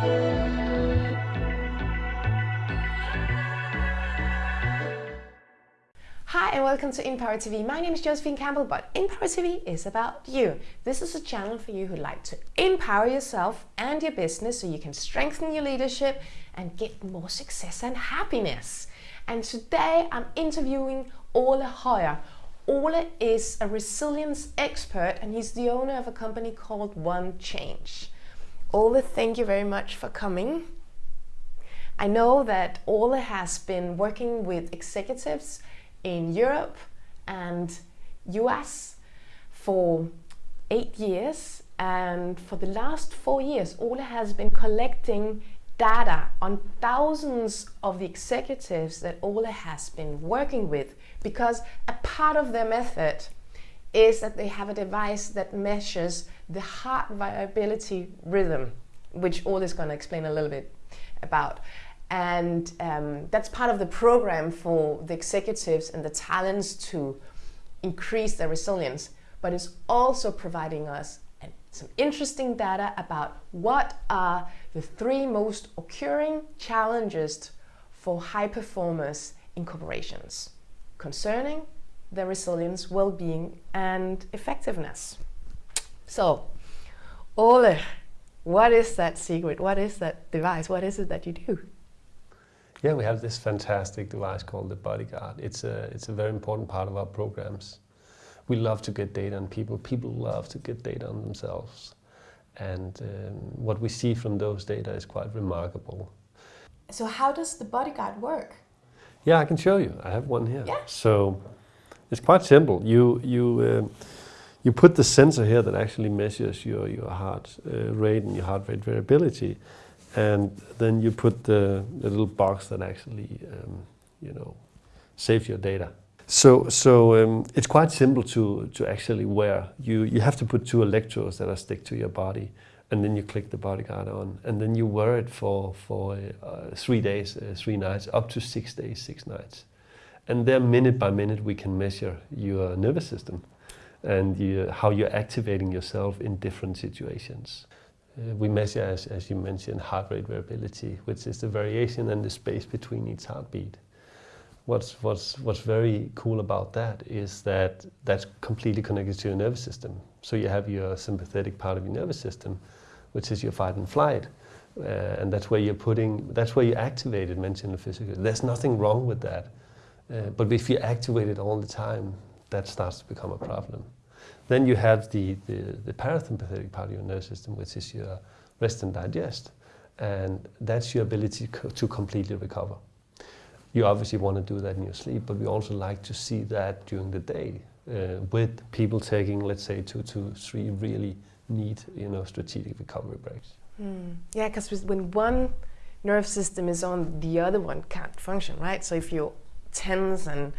Hi and welcome to Empower TV. My name is Josephine Campbell, but Empower TV is about you. This is a channel for you who like to empower yourself and your business so you can strengthen your leadership and get more success and happiness. And today I'm interviewing Ole Høyer. Ole is a resilience expert and he's the owner of a company called One Change. Ole, thank you very much for coming. I know that Ole has been working with executives in Europe and US for eight years and for the last four years Ole has been collecting data on thousands of the executives that Ole has been working with because a part of their method is that they have a device that measures the heart viability rhythm which Ole is going to explain a little bit about and um, that's part of the program for the executives and the talents to increase their resilience. But it's also providing us some interesting data about what are the three most occurring challenges for high performers in corporations concerning their resilience, well-being and effectiveness. So, Ole, what is that secret? What is that device? What is it that you do? Yeah, we have this fantastic device called the Bodyguard. It's a, it's a very important part of our programs. We love to get data on people. People love to get data on themselves. And um, what we see from those data is quite remarkable. So how does the Bodyguard work? Yeah, I can show you. I have one here. Yeah. So it's quite simple. You, you, uh, you put the sensor here that actually measures your, your heart uh, rate and your heart rate variability and then you put the, the little box that actually, um, you know, saves your data. So, so um, it's quite simple to, to actually wear. You, you have to put two electrodes that are stick to your body and then you click the bodyguard on and then you wear it for, for uh, three days, uh, three nights, up to six days, six nights. And there minute by minute we can measure your nervous system and you, how you're activating yourself in different situations. Uh, we measure, as, as you mentioned, heart rate variability, which is the variation and the space between each heartbeat. What's, what's, what's very cool about that is that that's completely connected to your nervous system. So you have your sympathetic part of your nervous system, which is your fight and flight. Uh, and that's where you're putting, that's where you activate it mentally and physically. There's nothing wrong with that. Uh, but if you activate it all the time, that starts to become a problem. Then you have the, the, the parasympathetic part of your nervous system, which is your rest and digest. And that's your ability to completely recover. You obviously want to do that in your sleep, but we also like to see that during the day uh, with people taking, let's say, two to three really neat, you know, strategic recovery breaks. Mm. Yeah, because when one nerve system is on, the other one can't function, right? So if you're tense and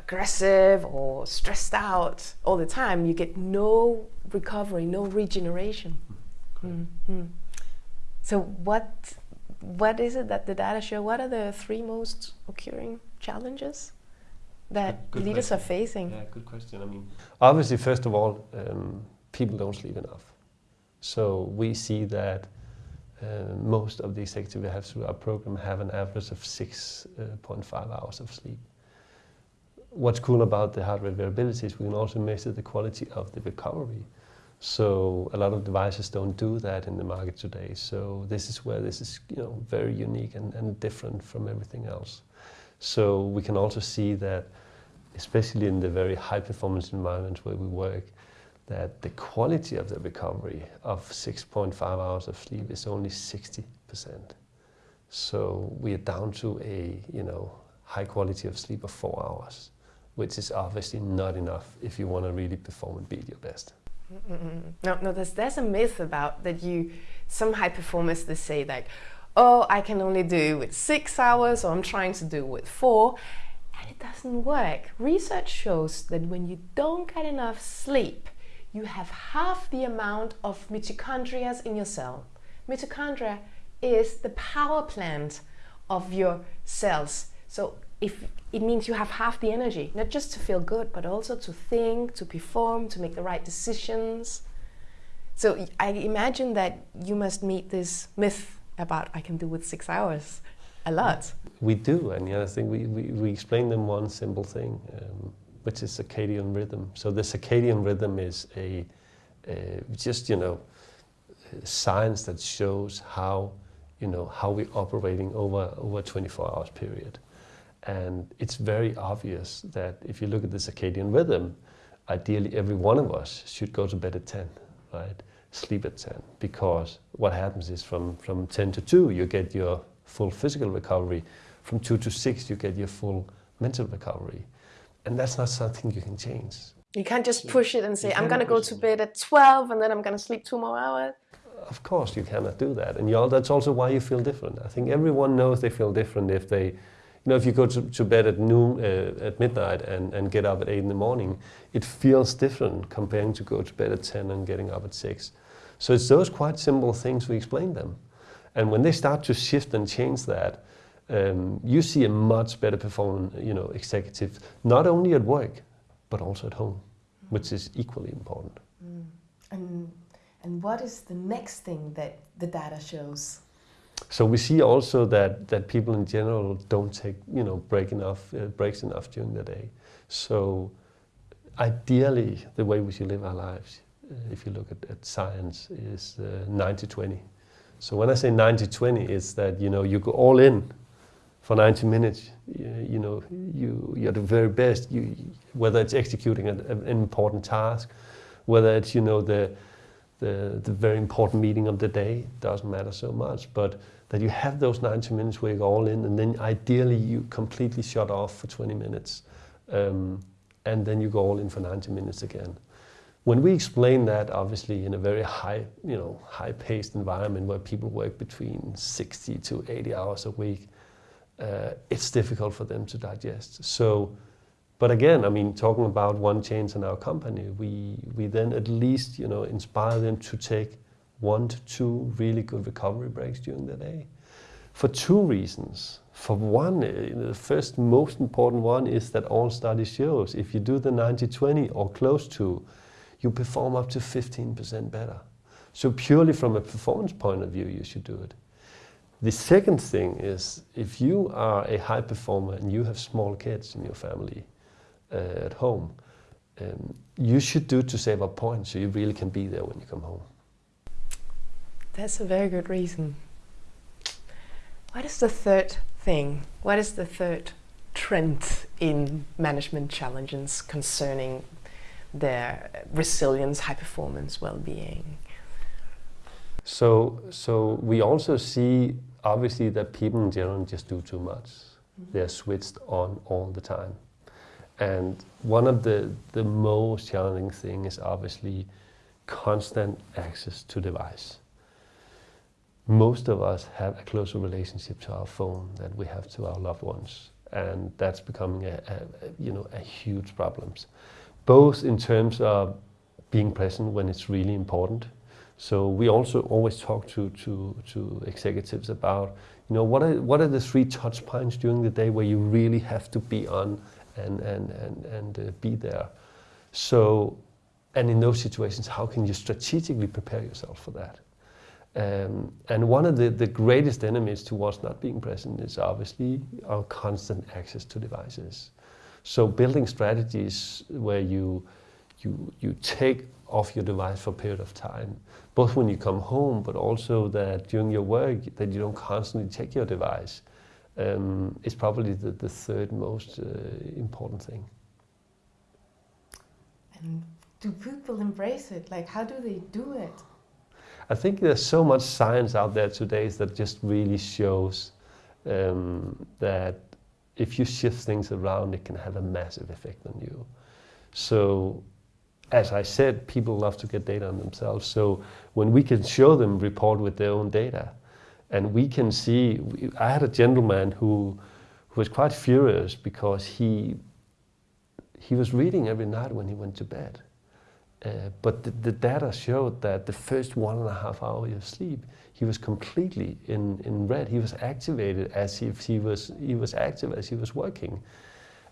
aggressive or stressed out all the time, you get no recovery, no regeneration. Mm -hmm. So what what is it that the data show? What are the three most occurring challenges that good leaders question. are facing? Yeah, good question. I mean, obviously, first of all, um, people don't sleep enough. So we see that uh, most of the executives we have through our program have an average of 6.5 uh, hours of sleep what's cool about the heart rate variability is we can also measure the quality of the recovery. So a lot of devices don't do that in the market today. So this is where this is you know, very unique and, and different from everything else. So we can also see that, especially in the very high performance environments where we work, that the quality of the recovery of 6.5 hours of sleep is only 60%. So we are down to a you know, high quality of sleep of four hours which is obviously not enough if you want to really perform and be your best. -mm. No, no, there's, there's a myth about that you, some high performers, they say like, oh, I can only do with six hours or I'm trying to do with four. And it doesn't work. Research shows that when you don't get enough sleep, you have half the amount of mitochondria in your cell. Mitochondria is the power plant of your cells. So if it means you have half the energy, not just to feel good, but also to think, to perform, to make the right decisions. So I imagine that you must meet this myth about I can do with six hours a lot. We do, and the other thing, we, we, we explain them one simple thing, um, which is circadian rhythm. So the circadian rhythm is a, a just you know science that shows how you know how we're operating over over a 24 hours period, and it's very obvious that if you look at the circadian rhythm, ideally every one of us should go to bed at 10, right? Sleep at 10, because what happens is from, from 10 to 2, you get your full physical recovery. From 2 to 6, you get your full mental recovery. And that's not something you can change. You can't just push it and say, I'm going to go to bed at 12 and then I'm going to sleep two more hours. Of course, you cannot do that. And that's also why you feel different. I think everyone knows they feel different if they you know, if you go to, to bed at noon, uh, at midnight and, and get up at 8 in the morning, it feels different comparing to go to bed at 10 and getting up at 6. So it's those quite simple things we explain them. And when they start to shift and change that, um, you see a much better performing you know, executive, not only at work, but also at home, which is equally important. Mm. And, and what is the next thing that the data shows? So we see also that, that people in general don't take you know break enough uh, breaks enough during the day. So ideally, the way we should live our lives, uh, if you look at, at science, is 90-20. Uh, so when I say 90-20, it's that you know you go all in for 90 minutes. You, you know you you're the very best. You whether it's executing an, an important task, whether it's you know the the, the very important meeting of the day, doesn't matter so much, but that you have those 90 minutes where you're all in and then ideally you completely shut off for 20 minutes um, and then you go all in for 90 minutes again. When we explain that, obviously in a very high, you know, high-paced environment where people work between 60 to 80 hours a week, uh, it's difficult for them to digest. So but again, I mean, talking about one change in our company, we, we then at least, you know, inspire them to take one to two really good recovery breaks during the day. For two reasons. For one, eh, the first most important one is that all studies shows if you do the 90-20 or close to, you perform up to 15% better. So purely from a performance point of view, you should do it. The second thing is if you are a high performer and you have small kids in your family, uh, at home, um, you should do to save up points so you really can be there when you come home. That's a very good reason. What is the third thing? What is the third trend in management challenges concerning their resilience, high performance, well-being? So, so we also see obviously that people in general just do too much. Mm -hmm. They're switched on all the time. And one of the, the most challenging things is obviously constant access to device. Most of us have a closer relationship to our phone than we have to our loved ones. And that's becoming a, a, you know, a huge problem. Both in terms of being present when it's really important. So we also always talk to, to, to executives about, you know, what are, what are the three touch points during the day where you really have to be on and, and, and, and uh, be there. So, and in those situations, how can you strategically prepare yourself for that? Um, and one of the, the greatest enemies towards not being present is obviously our constant access to devices. So building strategies where you, you, you take off your device for a period of time, both when you come home, but also that during your work, that you don't constantly check your device um, is probably the, the third most uh, important thing. And do people embrace it? Like, how do they do it? I think there's so much science out there today that just really shows um, that if you shift things around, it can have a massive effect on you. So, as I said, people love to get data on themselves. So when we can show them report with their own data, and we can see, I had a gentleman who, who was quite furious because he, he was reading every night when he went to bed. Uh, but the, the, data showed that the first one and a half hour of sleep, he was completely in, in red. He was activated as if he was, he was active as he was working.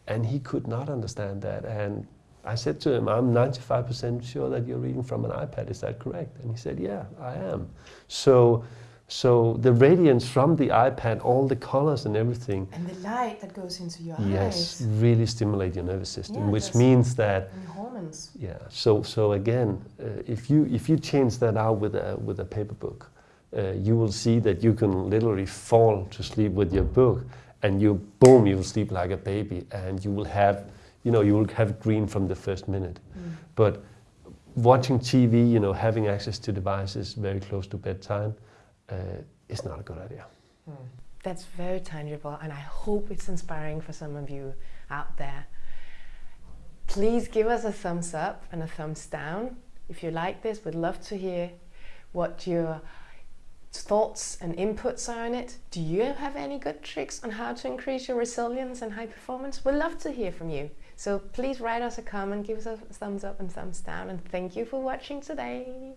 And he could not understand that. And I said to him, I'm 95% sure that you're reading from an iPad, is that correct? And he said, yeah, I am. So So the radiance from the iPad, all the colors and everything, And the light that goes into your yes, eyes. really stimulate your nervous system, Yeah, which means that And hormones. yeah. So so again, uh, if you if you change that out with a with a paper book, uh, you will see that you can literally fall to sleep with your book, and you boom, you will sleep like a baby, and you will have, you know, you will have green from the first minute. Mm. But watching TV, you know, having access to devices very close to bedtime, uh, is not a good idea. That's very tangible, and I hope it's inspiring for some of you out there. Please give us a thumbs up and a thumbs down if you like this. We'd love to hear what your thoughts and inputs are on it. Do you have any good tricks on how to increase your resilience and high performance? We'd love to hear from you. So please write us a comment, give us a thumbs up and thumbs down, and thank you for watching today.